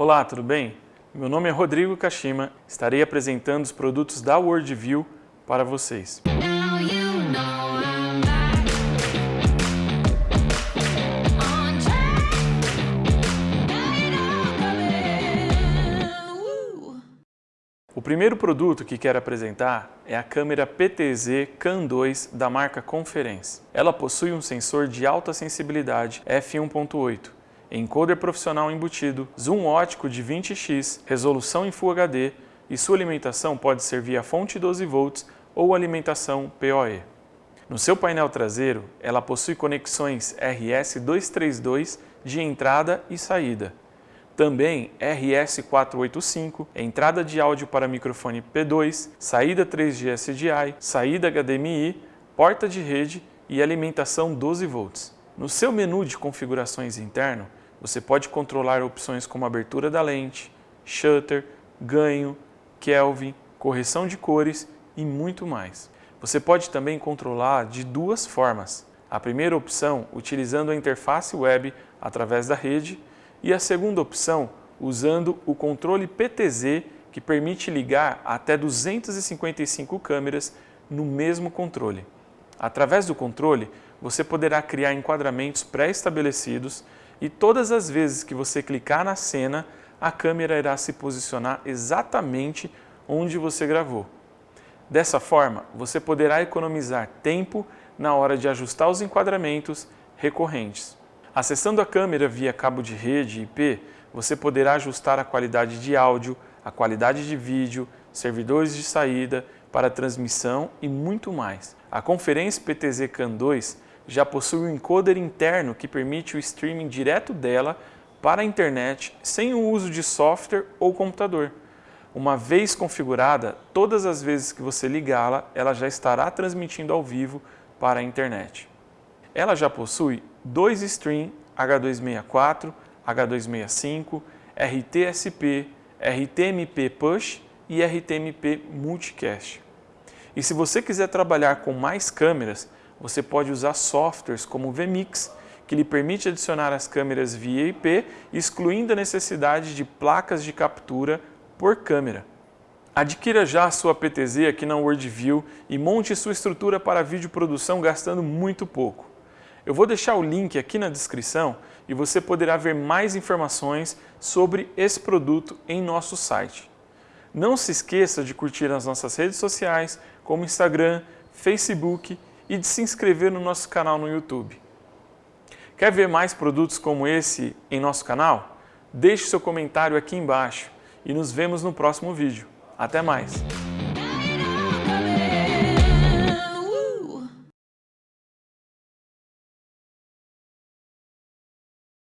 Olá, tudo bem? Meu nome é Rodrigo Kashima, estarei apresentando os produtos da Worldview para vocês. O primeiro produto que quero apresentar é a câmera PTZ CAN 2 da marca Conference. Ela possui um sensor de alta sensibilidade f1.8, encoder profissional embutido, zoom ótico de 20x, resolução em Full HD e sua alimentação pode ser via fonte 12 volts ou alimentação PoE. No seu painel traseiro, ela possui conexões RS-232 de entrada e saída, também RS485, entrada de áudio para microfone P2, saída 3G SDI, saída HDMI, porta de rede e alimentação 12 volts. No seu menu de configurações interno, você pode controlar opções como abertura da lente, shutter, ganho, Kelvin, correção de cores e muito mais. Você pode também controlar de duas formas. A primeira opção, utilizando a interface web através da rede, e a segunda opção, usando o controle PTZ, que permite ligar até 255 câmeras no mesmo controle. Através do controle, você poderá criar enquadramentos pré-estabelecidos e todas as vezes que você clicar na cena, a câmera irá se posicionar exatamente onde você gravou. Dessa forma, você poderá economizar tempo na hora de ajustar os enquadramentos recorrentes. Acessando a câmera via cabo de rede IP, você poderá ajustar a qualidade de áudio, a qualidade de vídeo, servidores de saída para transmissão e muito mais. A conferência PTZ CAN 2 já possui um encoder interno que permite o streaming direto dela para a internet sem o uso de software ou computador. Uma vez configurada, todas as vezes que você ligá-la, ela já estará transmitindo ao vivo para a internet. Ela já possui dois stream H264, H265, RTSP, RTMP Push e RTMP Multicast. E se você quiser trabalhar com mais câmeras, você pode usar softwares como o VMix, que lhe permite adicionar as câmeras via IP, excluindo a necessidade de placas de captura por câmera. Adquira já a sua PTZ aqui na Worldview e monte sua estrutura para vídeo produção gastando muito pouco. Eu vou deixar o link aqui na descrição e você poderá ver mais informações sobre esse produto em nosso site. Não se esqueça de curtir as nossas redes sociais, como Instagram, Facebook e de se inscrever no nosso canal no YouTube. Quer ver mais produtos como esse em nosso canal? Deixe seu comentário aqui embaixo e nos vemos no próximo vídeo. Até mais!